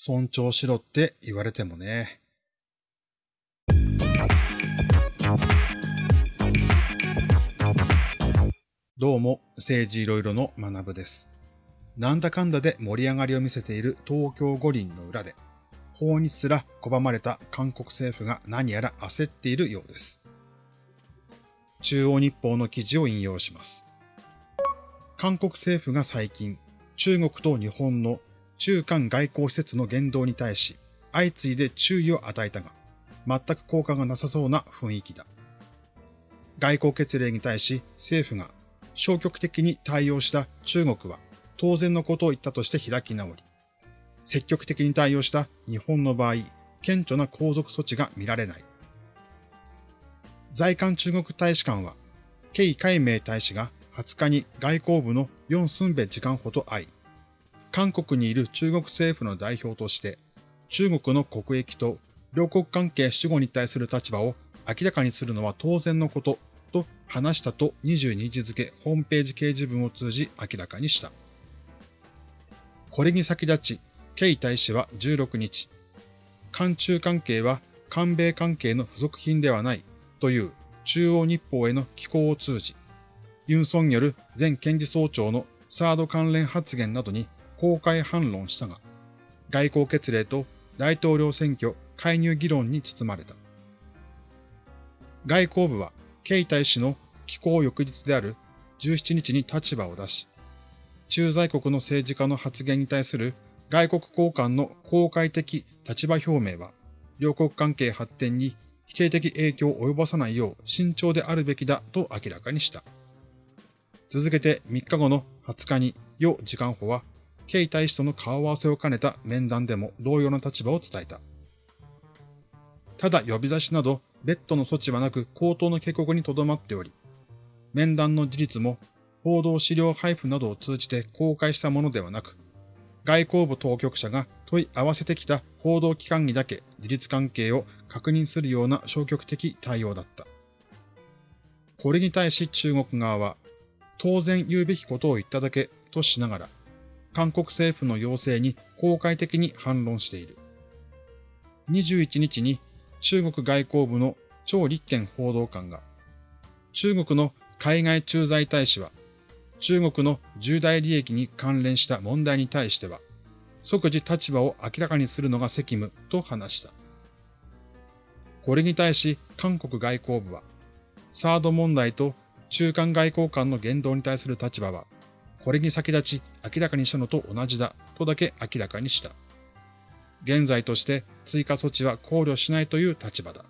尊重しろって言われてもね。どうも、政治いろいろの学部です。なんだかんだで盛り上がりを見せている東京五輪の裏で、法にすら拒まれた韓国政府が何やら焦っているようです。中央日報の記事を引用します。韓国政府が最近、中国と日本の中韓外交施設の言動に対し、相次いで注意を与えたが、全く効果がなさそうな雰囲気だ。外交決例に対し政府が消極的に対応した中国は当然のことを言ったとして開き直り、積極的に対応した日本の場合、顕著な皇族措置が見られない。在韓中国大使館は、ケイ海明大使が20日に外交部のヨン・スンベ時間補と会い、韓国にいる中国政府の代表として、中国の国益と両国関係守護に対する立場を明らかにするのは当然のことと話したと22日付ホームページ掲示文を通じ明らかにした。これに先立ち、ケイ大使は16日、韓中関係は韓米関係の付属品ではないという中央日報への寄稿を通じ、ユン・ソンによる前検事総長のサード関連発言などに公開反論したが、外交決例と大統領選挙介入議論に包まれた。外交部は、ケイ大使の寄稿翌日である17日に立場を出し、駐在国の政治家の発言に対する外国交換の公開的立場表明は、両国関係発展に否定的影響を及ぼさないよう慎重であるべきだと明らかにした。続けて3日後の20日に、余時間法は、ケイ大使との顔合わせを兼ねた面談でも同様の立場を伝えた。ただ呼び出しなど、別途の措置はなく口頭の警告にとどまっており、面談の事実も報道資料配布などを通じて公開したものではなく、外交部当局者が問い合わせてきた報道機関にだけ事実関係を確認するような消極的対応だった。これに対し中国側は、当然言うべきことを言っただけとしながら、韓国政府の要請に公開的に反論している。21日に中国外交部の張立憲報道官が、中国の海外駐在大使は、中国の重大利益に関連した問題に対しては、即時立場を明らかにするのが責務と話した。これに対し韓国外交部は、サード問題と中間外交官の言動に対する立場は、これに先立ち明らかにしたのと同じだとだけ明らかにした。現在として追加措置は考慮しないという立場だ。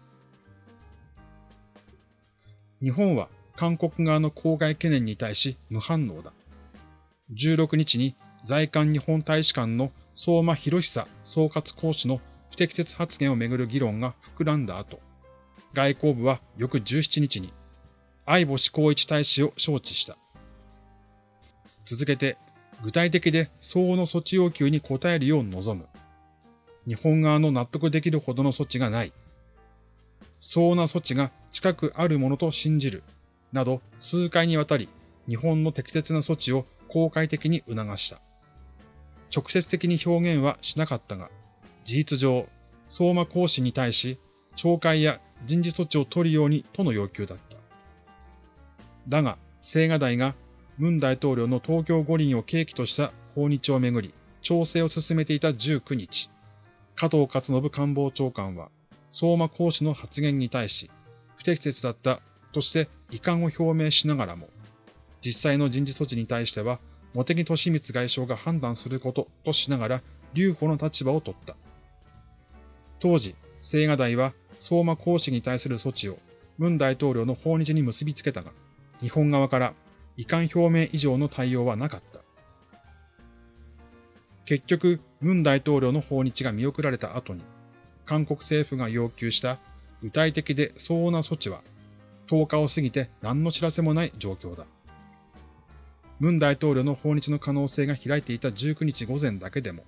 日本は韓国側の公害懸念に対し無反応だ。16日に在韓日本大使館の相馬博久総括講師の不適切発言をめぐる議論が膨らんだ後、外交部は翌17日に相星光一大使を招致した。続けて、具体的で相応の措置要求に応えるよう望む。日本側の納得できるほどの措置がない。相応な措置が近くあるものと信じる。など数回にわたり日本の適切な措置を公開的に促した。直接的に表現はしなかったが、事実上、相馬講師に対し、懲戒や人事措置を取るようにとの要求だった。だが、青瓦台が文大統領の東京五輪を契機とした訪日をめぐり、調整を進めていた19日、加藤勝信官房長官は、相馬講師の発言に対し、不適切だったとして遺憾を表明しながらも、実際の人事措置に対しては、茂木敏光外相が判断することとしながら、留保の立場を取った。当時、青瓦台は相馬講師に対する措置を文大統領の訪日に結びつけたが、日本側から遺憾表明以上の対応はなかった。結局、文大統領の訪日が見送られた後に、韓国政府が要求した具体的で相応な措置は10日を過ぎて何の知らせもない状況だ。文大統領の訪日の可能性が開いていた19日午前だけでも、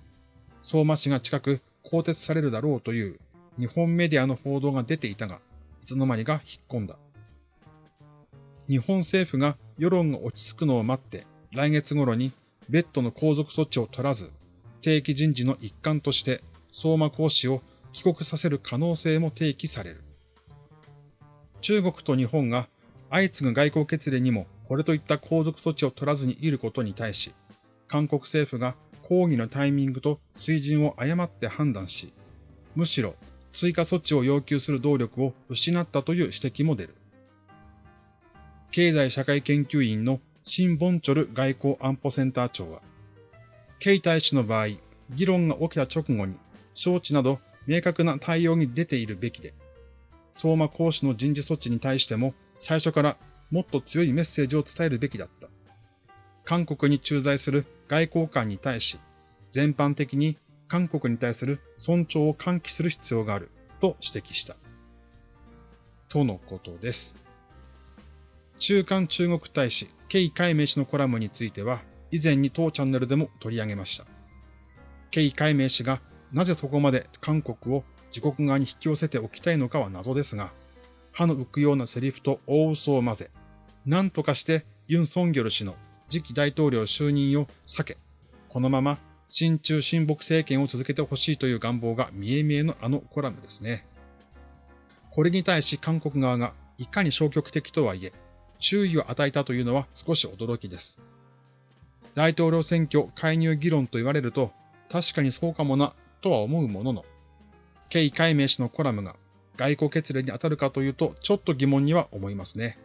相馬市が近く更迭されるだろうという日本メディアの報道が出ていたが、いつの間にか引っ込んだ。日本政府が世論が落ち着くのを待って、来月頃に別途の皇族措置を取らず、定期人事の一環として相馬講師を帰国させる可能性も提起される。中国と日本が相次ぐ外交決例にもこれといった後続措置を取らずにいることに対し、韓国政府が抗議のタイミングと水準を誤って判断し、むしろ追加措置を要求する動力を失ったという指摘も出る。経済社会研究院のシン・ボンチョル外交安保センター長は、ケイ大使の場合、議論が起きた直後に、招致など明確な対応に出ているべきで、相馬講師の人事措置に対しても最初からもっと強いメッセージを伝えるべきだった。韓国に駐在する外交官に対し、全般的に韓国に対する尊重を喚起する必要があると指摘した。とのことです。中間中国大使、ケイ海明氏のコラムについては、以前に当チャンネルでも取り上げました。ケイ海明氏がなぜそこまで韓国を自国側に引き寄せておきたいのかは謎ですが、歯の浮くようなセリフと大嘘を混ぜ、何とかしてユン・ソンギョル氏の次期大統領就任を避け、このまま親中親北政権を続けてほしいという願望が見え見えのあのコラムですね。これに対し韓国側がいかに消極的とはいえ、注意を与えたというのは少し驚きです。大統領選挙介入議論と言われると、確かにそうかもな、とは思うものの、ケイ海明氏のコラムが外交決例に当たるかというと、ちょっと疑問には思いますね。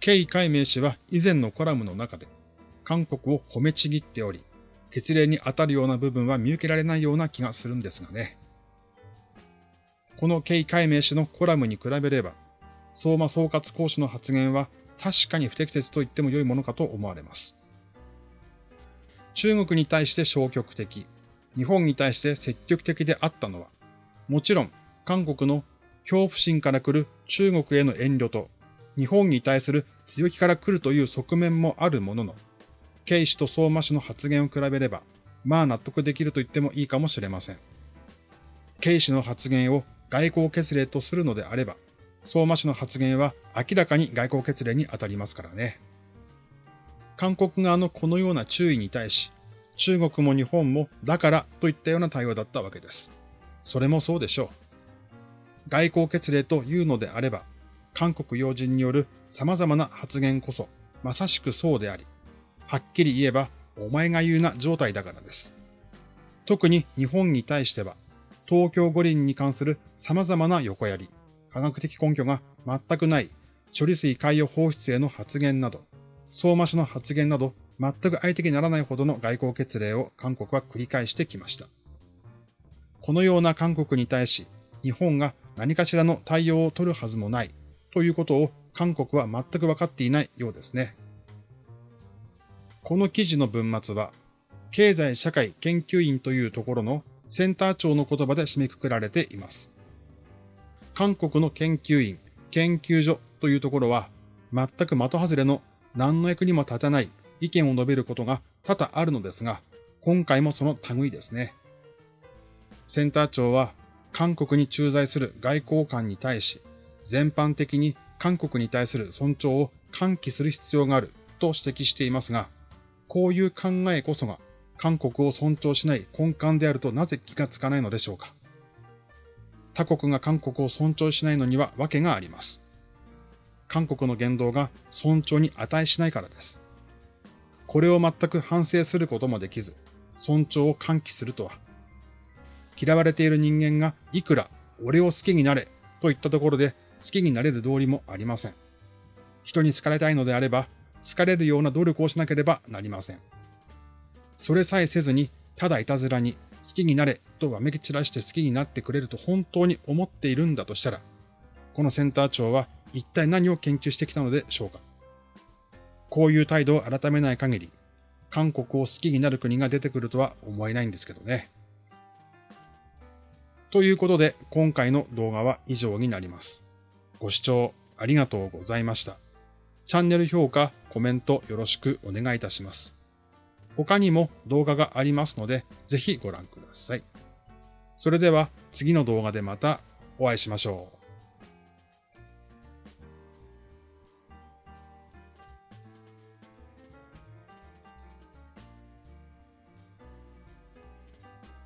ケイ海明氏は以前のコラムの中で、韓国を褒めちぎっており、決例に当たるような部分は見受けられないような気がするんですがね。このケイ海明氏のコラムに比べれば、相馬総括講師の発言は確かに不適切と言っても良いものかと思われます。中国に対して消極的、日本に対して積極的であったのは、もちろん韓国の恐怖心から来る中国への遠慮と、日本に対する強気から来るという側面もあるものの、ケイ氏と相馬氏の発言を比べれば、まあ納得できると言ってもいいかもしれません。ケイ氏の発言を外交決例とするのであれば、相馬氏の発言は明らかに外交決例に当たりますからね。韓国側のこのような注意に対し、中国も日本もだからといったような対応だったわけです。それもそうでしょう。外交決例というのであれば、韓国要人による様々な発言こそ、まさしくそうであり、はっきり言えば、お前が言うな状態だからです。特に日本に対しては、東京五輪に関する様々な横やり、科学的根拠が全くない処理水海洋放出への発言など、相馬氏の発言など全く相手にならないほどの外交決例を韓国は繰り返してきました。このような韓国に対し、日本が何かしらの対応を取るはずもないということを韓国は全く分かっていないようですね。この記事の文末は、経済社会研究院というところのセンター長の言葉で締めくくられています。韓国の研究員、研究所というところは、全く的外れの何の役にも立たない意見を述べることが多々あるのですが、今回もその類ですね。センター長は、韓国に駐在する外交官に対し、全般的に韓国に対する尊重を喚起する必要があると指摘していますが、こういう考えこそが韓国を尊重しない根幹であるとなぜ気がつかないのでしょうか。他国が韓国を尊重しないのには訳があります。韓国の言動が尊重に値しないからです。これを全く反省することもできず、尊重を喚起するとは、嫌われている人間がいくら俺を好きになれといったところで好きになれる道理もありません。人に好かれたいのであれば、好かれるような努力をしなければなりません。それさえせずに、ただいたずらに好きになれとわめき散らして好きになってくれると本当に思っているんだとしたら、このセンター長は一体何を研究してきたのでしょうか？こういう態度を改めない限り、韓国を好きになる国が出てくるとは思えないんですけどね。ということで、今回の動画は以上になります。ご視聴ありがとうございました。チャンネル評価、コメントよろしくお願いいたします。他にも動画がありますので、ぜひご覧ください。それでは次の動画でまたお会いしましょう。